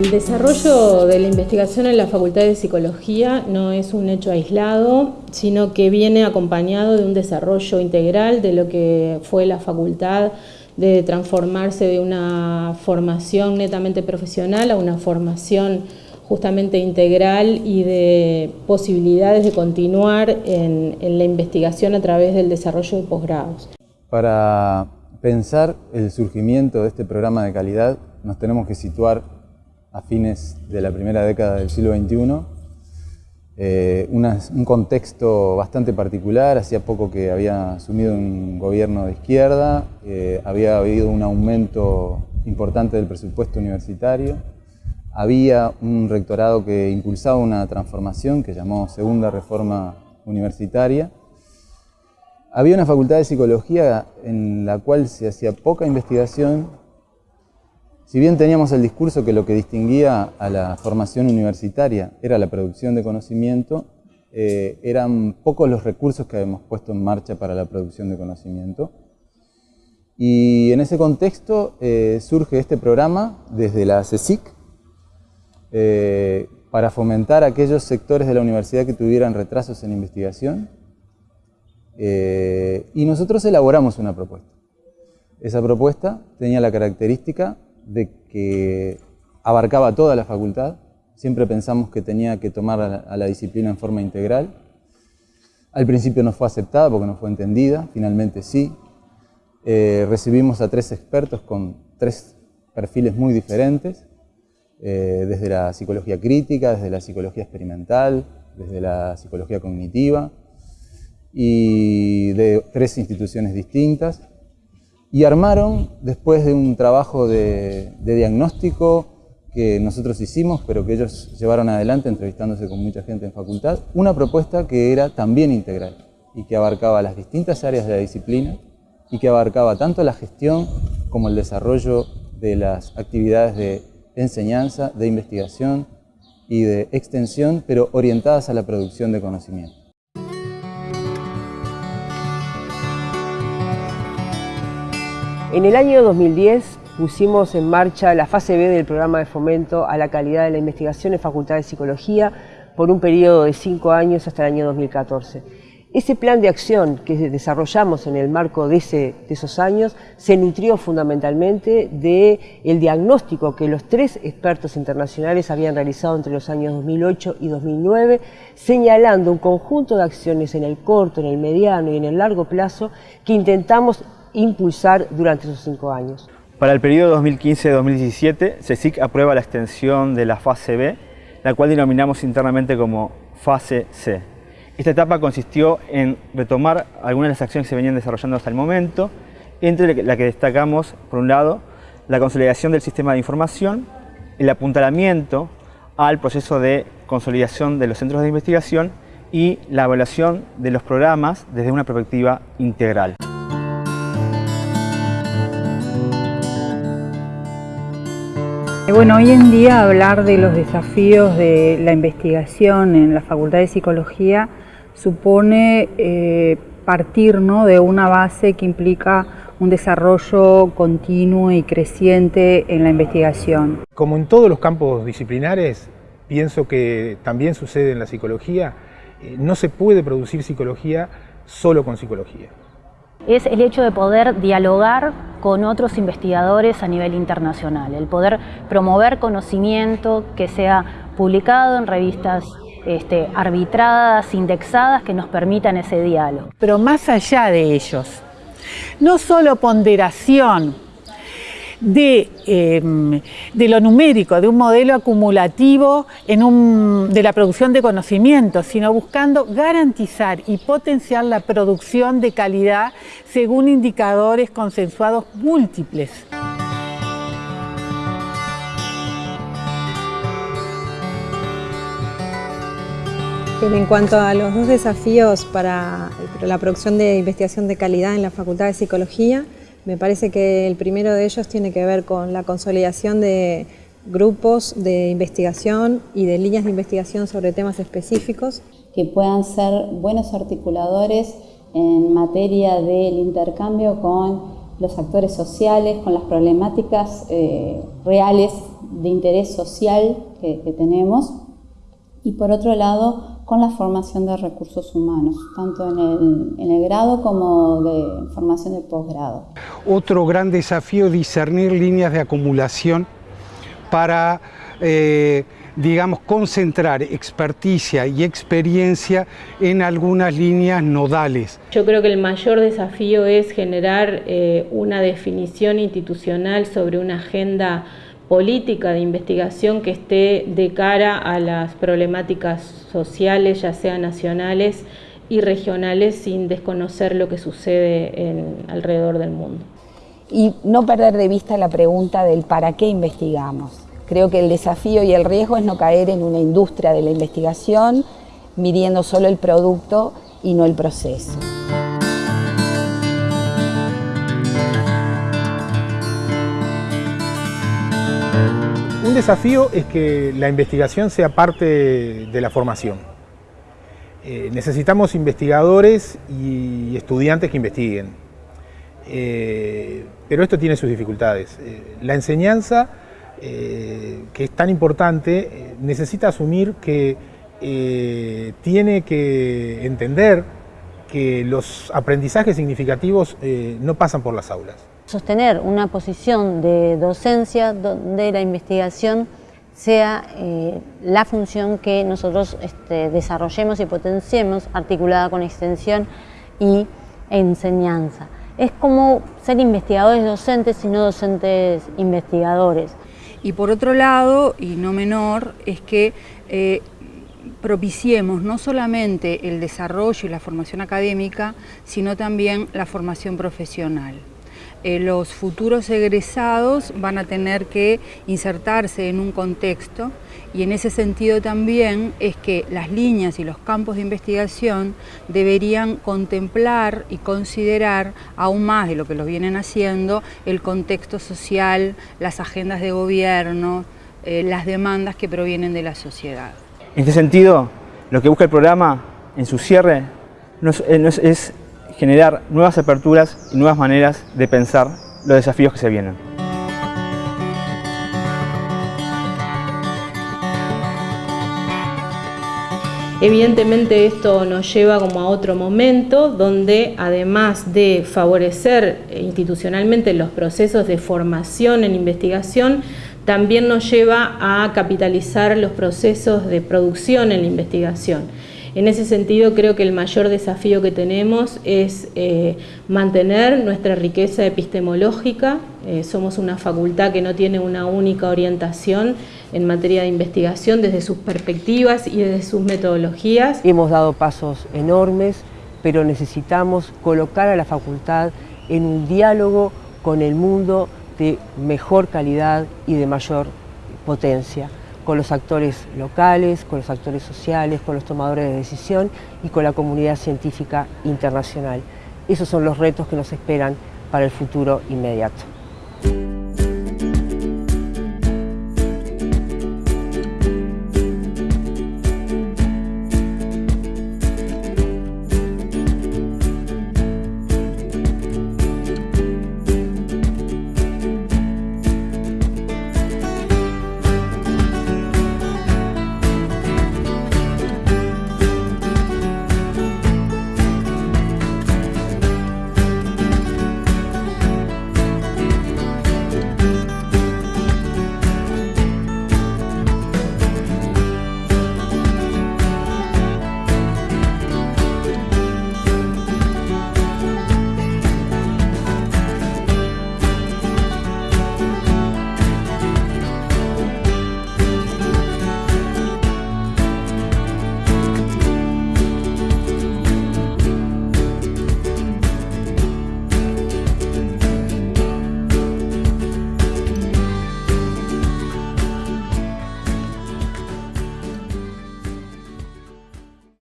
El desarrollo de la investigación en la Facultad de Psicología no es un hecho aislado, sino que viene acompañado de un desarrollo integral de lo que fue la facultad de transformarse de una formación netamente profesional a una formación justamente integral y de posibilidades de continuar en, la investigación a través del desarrollo de posgrados. Para pensar el surgimiento de este programa de calidad nos tenemos que situar a fines de la primera década del siglo XXI. Eh, un contexto bastante particular, hacía poco que había asumido un gobierno de izquierda, eh, había habido un aumento importante del presupuesto universitario, había un rectorado que impulsaba una transformación que llamó Segunda Reforma Universitaria, había una facultad de psicología en la cual se hacía poca investigación si bien teníamos el discurso que lo que distinguía a la formación universitaria era la producción de conocimiento, eh, eran pocos los recursos que habíamos puesto en marcha para la producción de conocimiento. Y en ese contexto eh, surge este programa desde la CECIC eh, para fomentar aquellos sectores de la universidad que tuvieran retrasos en investigación. y nosotros elaboramos una propuesta. Esa propuesta tenía la característica de que abarcaba toda la facultad, siempre pensamos que tenía que tomar a la, disciplina en forma integral. Al principio no fue aceptada porque no fue entendida, finalmente sí. Eh, recibimos a tres expertos con tres perfiles muy diferentes, eh, desde la psicología crítica, desde la psicología experimental, desde la psicología cognitiva, y de tres instituciones distintas y armaron, después de un trabajo de, diagnóstico que nosotros hicimos, pero que ellos llevaron adelante entrevistándose con mucha gente en facultad, una propuesta que era también integral y que abarcaba las distintas áreas de la disciplina y que abarcaba tanto la gestión como el desarrollo de las actividades de enseñanza, de investigación y de extensión, pero orientadas a la producción de conocimiento. En el año 2010 pusimos en marcha la fase B del programa de fomento a la calidad de la investigación en Facultad de Psicología por un periodo de cinco años hasta el año 2014. Ese plan de acción que desarrollamos en el marco de, esos años se nutrió fundamentalmente del el diagnóstico que los tres expertos internacionales habían realizado entre los años 2008 y 2009, señalando un conjunto de acciones en el corto, en el mediano y en el largo plazo que intentamos impulsar durante esos cinco años. Para el periodo 2015-2017, CECIC aprueba la extensión de la fase B, la cual denominamos internamente como fase C. Esta etapa consistió en retomar algunas de las acciones que se venían desarrollando hasta el momento, entre la que destacamos, por un lado, la consolidación del sistema de información, el apuntalamiento al proceso de consolidación de los centros de investigación y la evaluación de los programas desde una perspectiva integral. Bueno, hoy en día hablar de los desafíos de la investigación en la Facultad de Psicología supone eh, partir de una base que implica un desarrollo continuo y creciente en la investigación. Como en todos los campos disciplinares, pienso que también sucede en la psicología, eh, no se puede producir psicología solo con psicología es el hecho de poder dialogar con otros investigadores a nivel internacional, el poder promover conocimiento que sea publicado en revistas este, arbitradas, indexadas, que nos permitan ese diálogo. Pero más allá de ellos, no solo ponderación, Em, de, lo numérico, de un modelo acumulativo de la producción de conocimiento, sino buscando garantizar y potenciar la producción de calidad según indicadores consensuados múltiples. En cuanto a los dos desafíos para la producción de investigación de calidad en la Facultad de Psicología, me parece que el primero de ellos tiene que ver con la consolidación de grupos de investigación y de líneas de investigación sobre temas específicos. Que puedan ser buenos articuladores en materia del intercambio con los actores sociales, con las problemáticas eh, reales de interés social que, tenemos y por otro lado con la formación de recursos humanos, tanto en el, en el grado como de formación de posgrado. Otro gran desafío es discernir líneas de acumulación para eh, digamos, concentrar experticia y experiencia en algunas líneas nodales. Yo creo que el mayor desafío es generar eh, una definición institucional sobre una agenda política de investigación que esté de cara a las problemáticas sociales, ya sean nacionales y regionales, sin desconocer lo que sucede alrededor del mundo. Y no perder de vista la pregunta del para qué investigamos. Creo que el desafío y el riesgo es no caer en una industria de la investigación midiendo solo el producto y no el proceso. Un desafío es que la investigación sea parte de la formación. Eh, necesitamos investigadores y estudiantes que investiguen. Eh, pero esto tiene sus dificultades. Eh, la enseñanza que es tan importante, necesita asumir que tiene que entender que los aprendizajes significativos no pasan por las aulas. Sostener una posición de docencia donde la investigación sea la función que nosotros este, desarrollemos y potenciemos articulada con extensión y enseñanza. Es como ser investigadores docentes y no docentes investigadores. Y por otro lado, y no menor, es que eh, propiciemos no solamente el desarrollo y la formación académica, sino también la formación profesional. Eh, los futuros egresados van a tener que insertarse en un contexto y en ese sentido también es que las líneas y los campos de investigación deberían contemplar y considerar aún más de lo que lo vienen haciendo el contexto social, las agendas de gobierno, eh, las demandas que provienen de la sociedad. En este sentido, lo que busca el programa en su cierre es, es generar nuevas aperturas y nuevas maneras de pensar los desafíos que se vienen. Evidentemente esto nos lleva como a otro momento donde además de favorecer institucionalmente los procesos de formación en investigación, también nos lleva a capitalizar los procesos de producción en la investigación. En ese sentido creo que el mayor desafío que tenemos es eh, mantener nuestra riqueza epistemológica. Eh, somos una facultad que no tiene una única orientación en materia de investigación desde sus perspectivas y desde sus metodologías. Hemos dado pasos enormes, pero necesitamos colocar a la facultad en un diálogo con el mundo de mejor calidad y de mayor potencia con los actores locales, con los actores sociales, con los tomadores de decisión y con la comunidad científica internacional. Esos son los retos que nos esperan para el futuro inmediato.